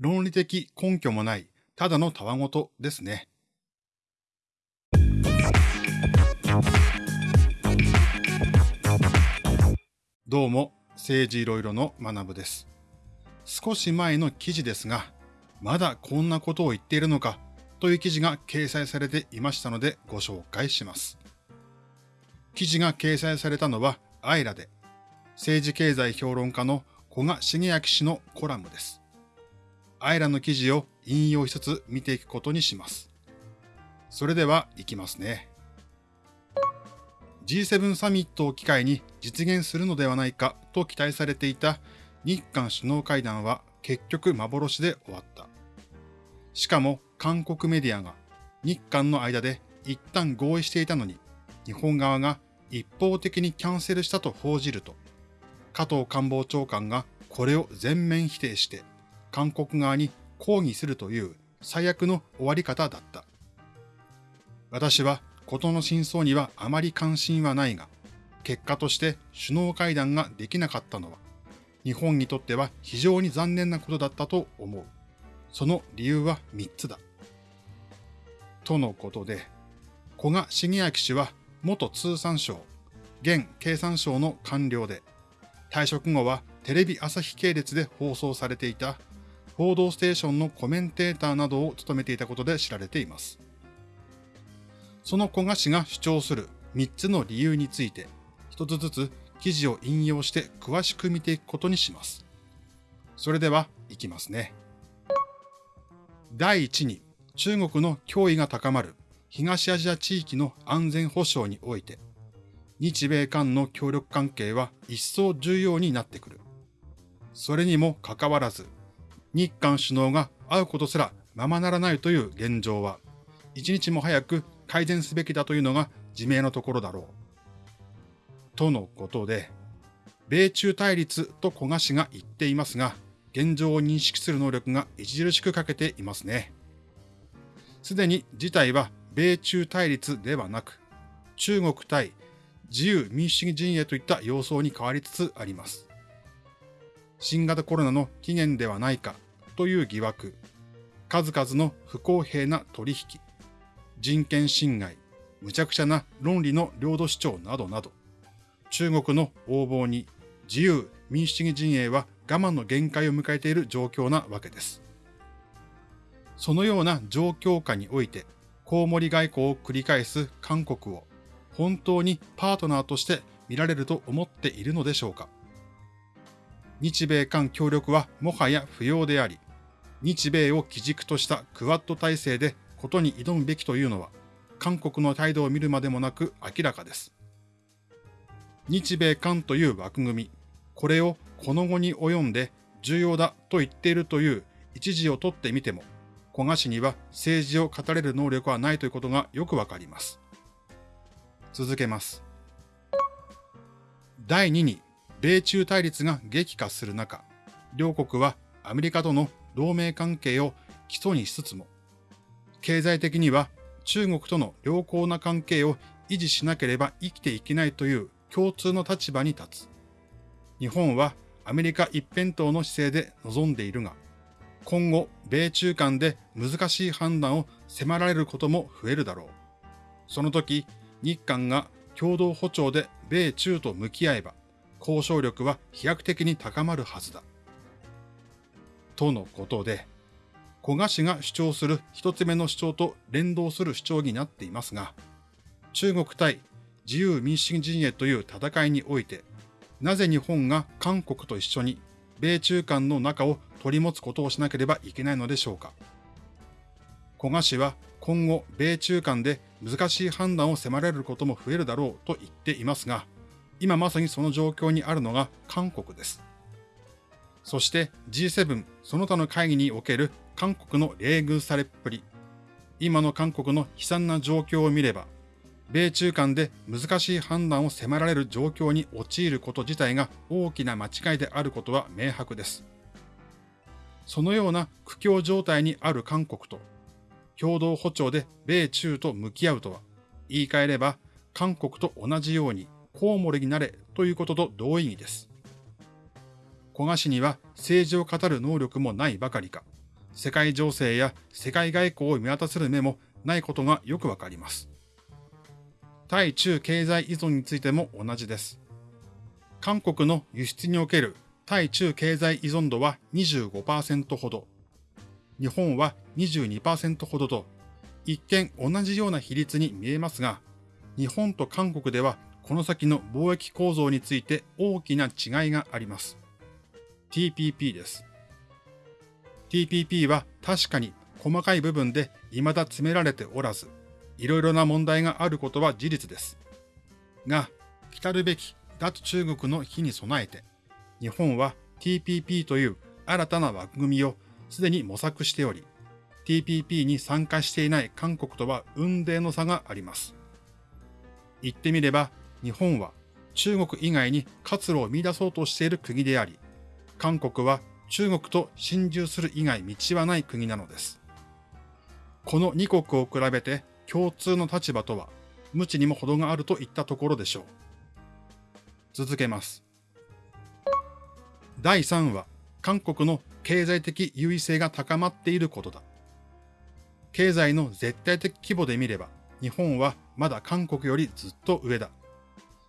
論理的根拠もない、ただのたわごとですね。どうも、政治いろいろの学部です。少し前の記事ですが、まだこんなことを言っているのかという記事が掲載されていましたのでご紹介します。記事が掲載されたのはアイラで、政治経済評論家の古賀茂明氏のコラムです。アイラの記事を引用しつつ見ていくことにします。それでは行きますね。G7 サミットを機会に実現するのではないかと期待されていた日韓首脳会談は結局幻で終わった。しかも韓国メディアが日韓の間で一旦合意していたのに日本側が一方的にキャンセルしたと報じると加藤官房長官がこれを全面否定して韓国側に抗議するという最悪の終わり方だった。私は事の真相にはあまり関心はないが、結果として首脳会談ができなかったのは、日本にとっては非常に残念なことだったと思う。その理由は3つだ。とのことで、古賀茂明氏は元通産省、現経産省の官僚で、退職後はテレビ朝日系列で放送されていた報道ステーションのコメンテーターなどを務めていたことで知られています。その古賀氏が主張する3つの理由について、一つずつ記事を引用して詳しく見ていくことにします。それでは、いきますね。第1に、中国の脅威が高まる東アジア地域の安全保障において、日米間の協力関係は一層重要になってくる。それにもかかわらず、日韓首脳が会うことすらままならないという現状は、一日も早く改善すべきだというのが自明のところだろう。とのことで、米中対立と古賀氏が言っていますが、現状を認識する能力が著しく欠けていますね。すでに事態は米中対立ではなく、中国対自由民主主義陣営といった様相に変わりつつあります。新型コロナの起源ではないかという疑惑、数々の不公平な取引、人権侵害、無茶苦茶な論理の領土主張などなど、中国の横暴に。自由民主主義陣営は我慢の限界を迎えている状況なわけです。そのような状況下において、コウモリ外交を繰り返す韓国を。本当にパートナーとして見られると思っているのでしょうか。日米韓協力はもはや不要であり、日米を基軸としたクワッド体制でことに挑むべきというのは、韓国の態度を見るまでもなく明らかです。日米韓という枠組み、これをこの後に及んで重要だと言っているという一時を取ってみても、古賀氏には政治を語れる能力はないということがよくわかります。続けます。第2に、米中対立が激化する中、両国はアメリカとの同盟関係を基礎にしつつも、経済的には中国との良好な関係を維持しなければ生きていけないという共通の立場に立つ。日本はアメリカ一辺倒の姿勢で臨んでいるが、今後、米中間で難しい判断を迫られることも増えるだろう。その時、日韓が共同歩調で米中と向き合えば、交渉力は飛躍的に高まるはずだ。とのことで、古賀氏が主張する一つ目の主張と連動する主張になっていますが、中国対自由民主主義陣営という戦いにおいて、なぜ日本が韓国と一緒に米中間の仲を取り持つことをしなければいけないのでしょうか。古賀氏は今後米中間で難しい判断を迫られることも増えるだろうと言っていますが、今まさにその状況にあるのが韓国です。そして G7 その他の会議における韓国の冷遇されっぷり、今の韓国の悲惨な状況を見れば、米中間で難しい判断を迫られる状況に陥ること自体が大きな間違いであることは明白です。そのような苦境状態にある韓国と共同歩調で米中と向き合うとは、言い換えれば韓国と同じようにコウモリになれということと同意義です。古賀氏には政治を語る能力もないばかりか、世界情勢や世界外交を見渡せる目もないことがよくわかります。対中経済依存についても同じです。韓国の輸出における対中経済依存度は25%ほど、日本は22%ほどと、一見同じような比率に見えますが、日本と韓国ではこの先の貿易構造について大きな違いがあります。TPP です。TPP は確かに細かい部分で未だ詰められておらず、いろいろな問題があることは事実です。が、来るべき脱中国の日に備えて、日本は TPP という新たな枠組みをすでに模索しており、TPP に参加していない韓国とは運命の差があります。言ってみれば、日本は中国以外に活路を見出そうとしている国であり、韓国は中国と心中する以外道はない国なのです。この2国を比べて共通の立場とは、無知にも程があるといったところでしょう。続けます。第3は、韓国の経済的優位性が高まっていることだ。経済の絶対的規模で見れば、日本はまだ韓国よりずっと上だ。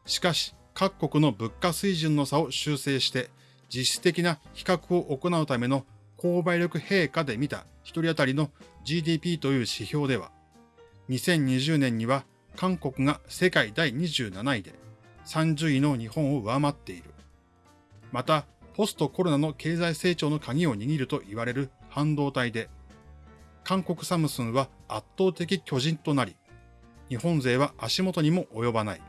しかし、各国の物価水準の差を修正して、実質的な比較を行うための購買力陛下で見た一人当たりの GDP という指標では、2020年には韓国が世界第27位で30位の日本を上回っている。また、ポストコロナの経済成長の鍵を握ると言われる半導体で、韓国サムスンは圧倒的巨人となり、日本勢は足元にも及ばない。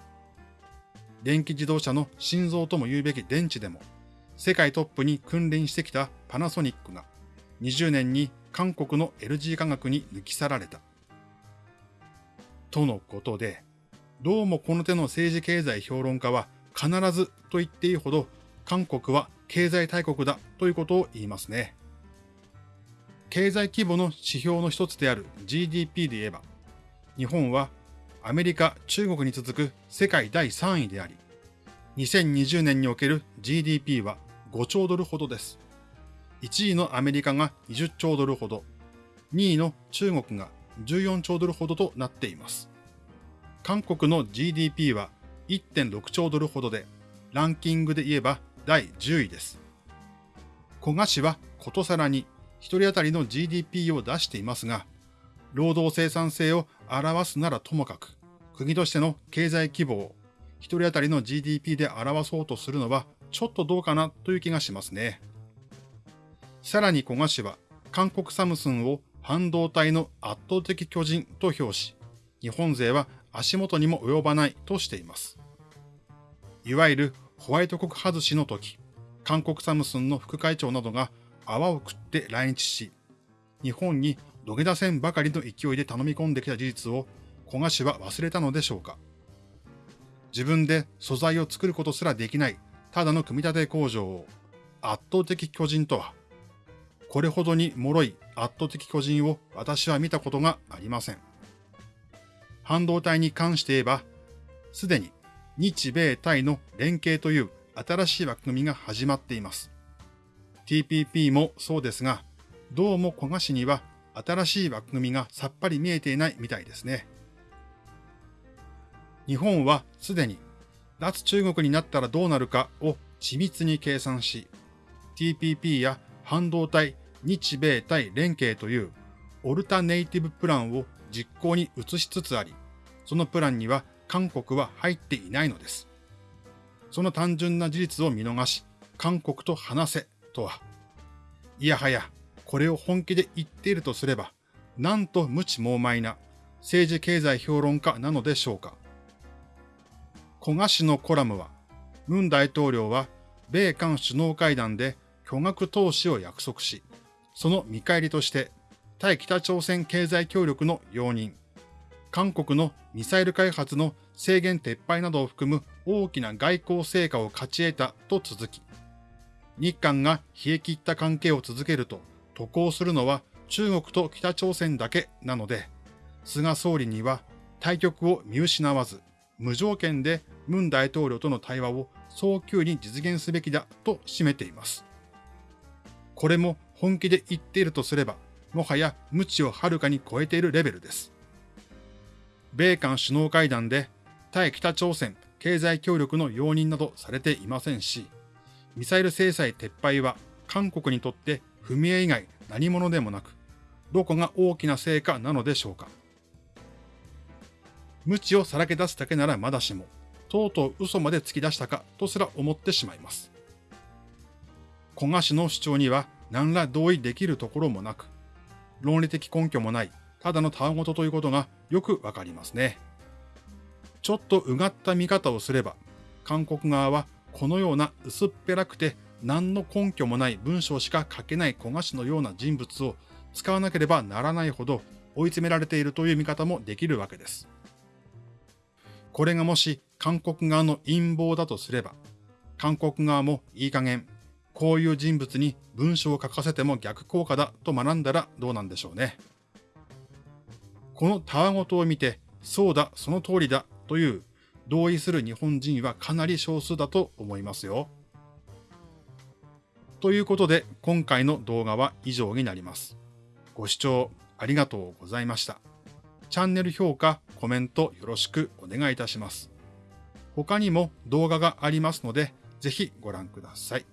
電気自動車の心臓とも言うべき電池でも、世界トップに君臨してきたパナソニックが、20年に韓国の LG 化学に抜き去られた。とのことで、どうもこの手の政治経済評論家は必ずと言っていいほど韓国は経済大国だということを言いますね。経済規模の指標の一つである GDP で言えば、日本はアメリカ、中国に続く世界第3位であり、2020年における GDP は5兆ドルほどです。1位のアメリカが20兆ドルほど、2位の中国が14兆ドルほどとなっています。韓国の GDP は1.6兆ドルほどで、ランキングで言えば第10位です。古賀氏はことさらに1人当たりの GDP を出していますが、労働生産性を表すならともかく、国としての経済規模を1人当たりの GDP で表そうとするのはちょっとどうかなという気がしますね。さらに古賀氏は韓国サムスンを半導体の圧倒的巨人と評し、日本勢は足元にも及ばないとしています。いわゆるホワイト国外しの時、韓国サムスンの副会長などが泡を食って来日し、日本に土下座戦ばかりの勢いで頼み込んできた事実を古賀氏は忘れたのでしょうか。自分で素材を作ることすらできないただの組み立て工場を圧倒的巨人とは、これほどに脆い圧倒的巨人を私は見たことがありません。半導体に関して言えば、すでに日米対の連携という新しい枠組みが始まっています。TPP もそうですが、どうも古賀市には新しい枠組みがさっぱり見えていないみたいですね。日本はすでに脱中国になったらどうなるかを緻密に計算し、TPP や半導体日米対連携というオルタネイティブプランを実行に移しつつあり、そのプランには韓国は入っていないのです。その単純な事実を見逃し、韓国と話せとは、いやはや、これを本気で言っているとすれば、なんと無知猛昧な政治経済評論家なのでしょうか。古賀氏のコラムは、文大統領は米韓首脳会談で巨額投資を約束し、その見返りとして対北朝鮮経済協力の容認、韓国のミサイル開発の制限撤廃などを含む大きな外交成果を勝ち得たと続き、日韓が冷え切った関係を続けると渡航するのは中国と北朝鮮だけなので、菅総理には対局を見失わず、無条件で文大統領との対話を早急に実現すべきだと締めています。これも本気で言っているとすれば、もはや無知をはるかに超えているレベルです。米韓首脳会談で対北朝鮮経済協力の容認などされていませんし、ミサイル制裁撤廃は韓国にとって踏み絵以外何者でもなく、どこが大きな成果なのでしょうか。無知をさらけ出すだけならまだしも、とうとう嘘まで突き出したかとすら思ってしまいます。古賀氏の主張には何ら同意できるところもなく、論理的根拠もない、ただのたわごとということがよくわかりますね。ちょっとうがった見方をすれば、韓国側はこのような薄っぺらくて何の根拠もない文章しか書けない古賀氏のような人物を使わなければならないほど追い詰められているという見方もできるわけです。これがもし韓国側の陰謀だとすれば、韓国側もいい加減、こういう人物に文章を書かせても逆効果だと学んだらどうなんでしょうね。このたわごとを見て、そうだ、その通りだという同意する日本人はかなり少数だと思いますよ。ということで、今回の動画は以上になります。ご視聴ありがとうございました。チャンネル評価、コメントよろしくお願いいたします。他にも動画がありますので、ぜひご覧ください。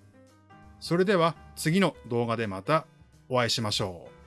それでは次の動画でまたお会いしましょう。